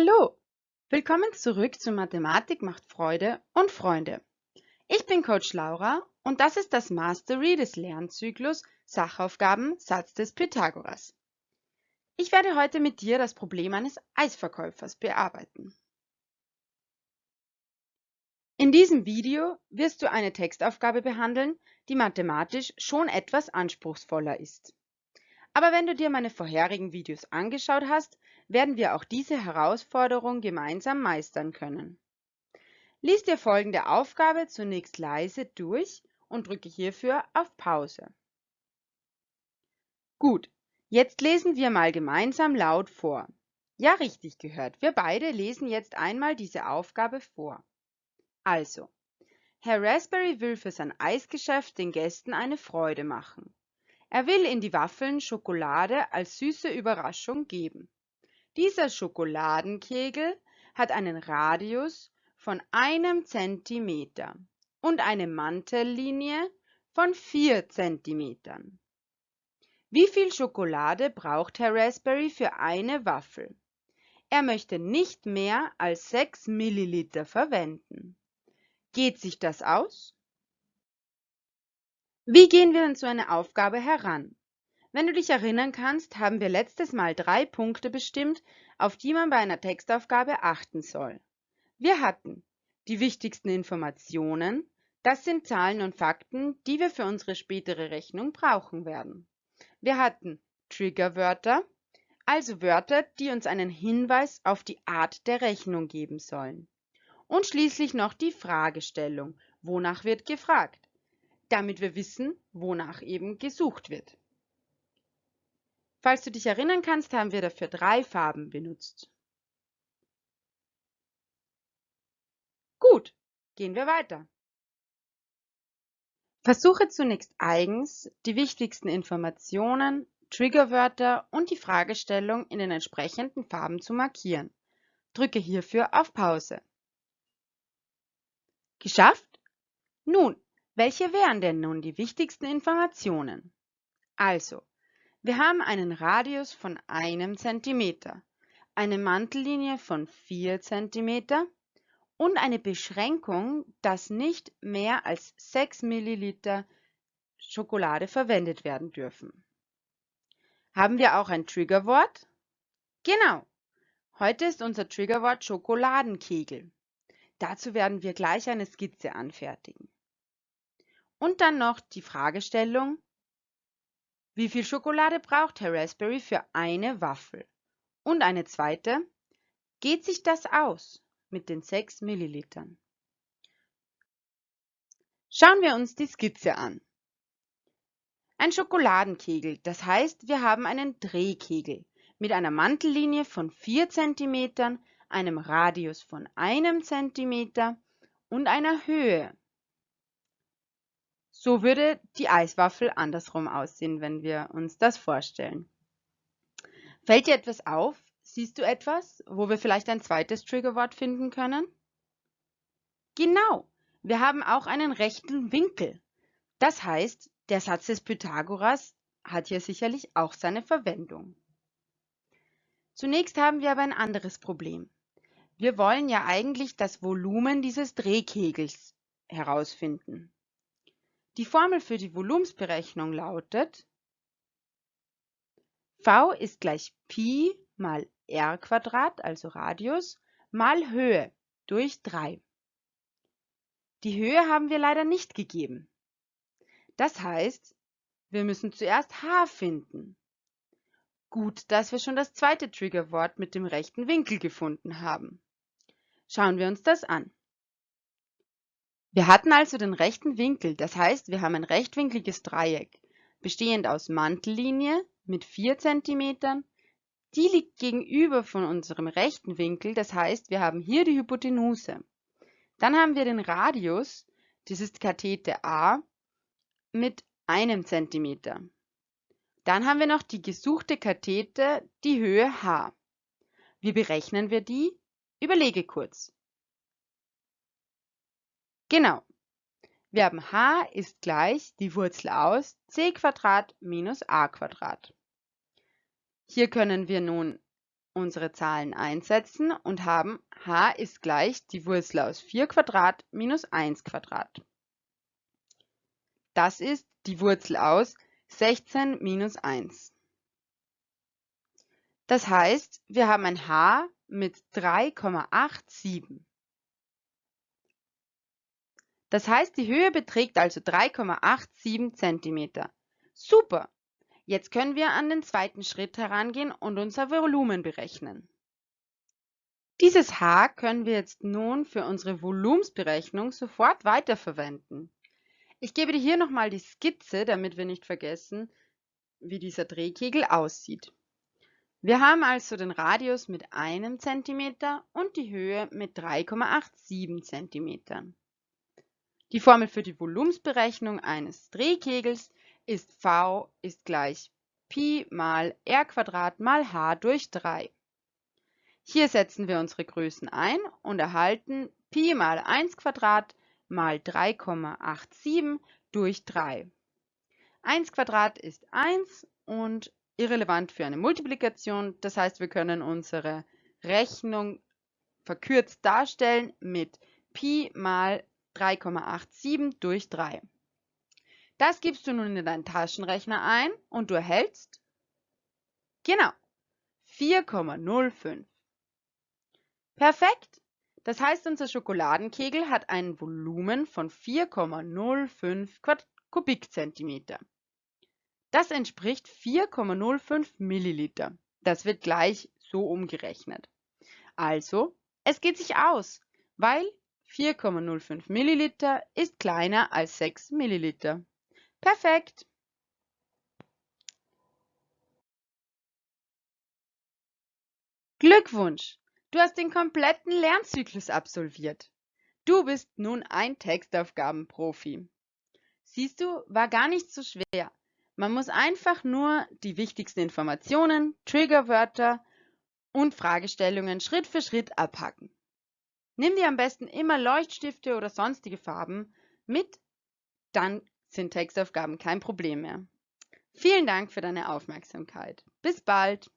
Hallo, willkommen zurück zu Mathematik macht Freude und Freunde. Ich bin Coach Laura und das ist das Mastery des Lernzyklus Sachaufgaben Satz des Pythagoras. Ich werde heute mit dir das Problem eines Eisverkäufers bearbeiten. In diesem Video wirst du eine Textaufgabe behandeln, die mathematisch schon etwas anspruchsvoller ist. Aber wenn du dir meine vorherigen Videos angeschaut hast, werden wir auch diese Herausforderung gemeinsam meistern können. Lies dir folgende Aufgabe zunächst leise durch und drücke hierfür auf Pause. Gut, jetzt lesen wir mal gemeinsam laut vor. Ja, richtig gehört. Wir beide lesen jetzt einmal diese Aufgabe vor. Also, Herr Raspberry will für sein Eisgeschäft den Gästen eine Freude machen. Er will in die Waffeln Schokolade als süße Überraschung geben. Dieser Schokoladenkegel hat einen Radius von einem Zentimeter und eine Mantellinie von vier Zentimetern. Wie viel Schokolade braucht Herr Raspberry für eine Waffel? Er möchte nicht mehr als 6 Milliliter verwenden. Geht sich das aus? Wie gehen wir an so eine Aufgabe heran? Wenn du dich erinnern kannst, haben wir letztes Mal drei Punkte bestimmt, auf die man bei einer Textaufgabe achten soll. Wir hatten die wichtigsten Informationen, das sind Zahlen und Fakten, die wir für unsere spätere Rechnung brauchen werden. Wir hatten Triggerwörter, also Wörter, die uns einen Hinweis auf die Art der Rechnung geben sollen. Und schließlich noch die Fragestellung, wonach wird gefragt, damit wir wissen, wonach eben gesucht wird. Falls du dich erinnern kannst, haben wir dafür drei Farben benutzt. Gut, gehen wir weiter. Versuche zunächst eigens, die wichtigsten Informationen, Triggerwörter und die Fragestellung in den entsprechenden Farben zu markieren. Drücke hierfür auf Pause. Geschafft? Nun, welche wären denn nun die wichtigsten Informationen? Also, wir haben einen Radius von einem Zentimeter, eine Mantellinie von 4 cm und eine Beschränkung, dass nicht mehr als 6 Milliliter Schokolade verwendet werden dürfen. Haben wir auch ein Triggerwort? Genau. Heute ist unser Triggerwort Schokoladenkegel. Dazu werden wir gleich eine Skizze anfertigen. Und dann noch die Fragestellung, wie viel Schokolade braucht Herr Raspberry für eine Waffel? Und eine zweite. Geht sich das aus mit den 6 Millilitern? Schauen wir uns die Skizze an. Ein Schokoladenkegel, das heißt, wir haben einen Drehkegel mit einer Mantellinie von 4 cm, einem Radius von einem cm und einer Höhe so würde die Eiswaffel andersrum aussehen, wenn wir uns das vorstellen. Fällt dir etwas auf? Siehst du etwas, wo wir vielleicht ein zweites Triggerwort finden können? Genau, wir haben auch einen rechten Winkel. Das heißt, der Satz des Pythagoras hat hier sicherlich auch seine Verwendung. Zunächst haben wir aber ein anderes Problem. Wir wollen ja eigentlich das Volumen dieses Drehkegels herausfinden. Die Formel für die Volumensberechnung lautet v ist gleich Pi mal r Quadrat, also Radius, mal Höhe durch 3. Die Höhe haben wir leider nicht gegeben. Das heißt, wir müssen zuerst h finden. Gut, dass wir schon das zweite Triggerwort mit dem rechten Winkel gefunden haben. Schauen wir uns das an. Wir hatten also den rechten Winkel, das heißt, wir haben ein rechtwinkliges Dreieck, bestehend aus Mantellinie mit 4 cm. Die liegt gegenüber von unserem rechten Winkel, das heißt, wir haben hier die Hypotenuse. Dann haben wir den Radius, das ist Kathete A, mit einem Zentimeter. Dann haben wir noch die gesuchte Kathete, die Höhe h. Wie berechnen wir die? Überlege kurz. Genau. Wir haben h ist gleich die Wurzel aus c minus a Hier können wir nun unsere Zahlen einsetzen und haben h ist gleich die Wurzel aus 4 Quadrat minus 1 Quadrat. Das ist die Wurzel aus 16 minus 1. Das heißt, wir haben ein h mit 3,87. Das heißt, die Höhe beträgt also 3,87 cm. Super! Jetzt können wir an den zweiten Schritt herangehen und unser Volumen berechnen. Dieses h können wir jetzt nun für unsere Volumensberechnung sofort weiterverwenden. Ich gebe dir hier nochmal die Skizze, damit wir nicht vergessen, wie dieser Drehkegel aussieht. Wir haben also den Radius mit 1 cm und die Höhe mit 3,87 cm. Die Formel für die Volumensberechnung eines Drehkegels ist v ist gleich Pi mal r mal h durch 3. Hier setzen wir unsere Größen ein und erhalten Pi mal 1 mal 3,87 durch 3. 1 ist 1 und irrelevant für eine Multiplikation. Das heißt, wir können unsere Rechnung verkürzt darstellen mit Pi mal 3,87 durch 3. Das gibst du nun in deinen Taschenrechner ein und du erhältst genau 4,05. Perfekt! Das heißt, unser Schokoladenkegel hat ein Volumen von 4,05 Kubikzentimeter. Das entspricht 4,05 Milliliter. Das wird gleich so umgerechnet. Also, es geht sich aus, weil 4,05 Milliliter ist kleiner als 6 Milliliter. Perfekt! Glückwunsch! Du hast den kompletten Lernzyklus absolviert. Du bist nun ein Textaufgabenprofi. Siehst du, war gar nicht so schwer. Man muss einfach nur die wichtigsten Informationen, Triggerwörter und Fragestellungen Schritt für Schritt abhacken. Nimm dir am besten immer Leuchtstifte oder sonstige Farben mit, dann sind Textaufgaben kein Problem mehr. Vielen Dank für deine Aufmerksamkeit. Bis bald!